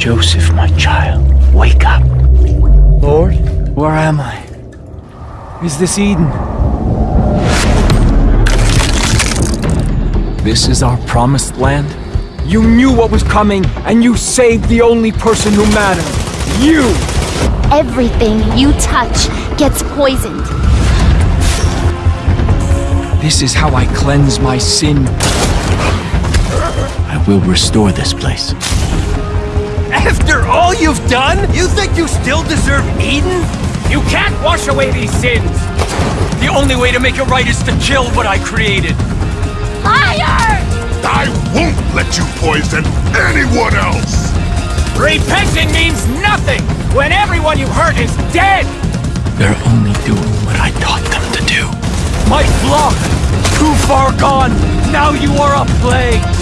Joseph, my child, wake up. Lord, where am I? Is this Eden? This is our promised land? You knew what was coming, and you saved the only person who mattered. You! Everything you touch gets poisoned. This is how I cleanse my sin. I will restore this place. After you've done, you think you still deserve Eden? You can't wash away these sins! The only way to make it right is to kill what I created. Fire! I won't let you poison anyone else! Repenting means nothing when everyone you hurt is dead! They're only doing what I taught them to do. My flock, too far gone, now you are a plague!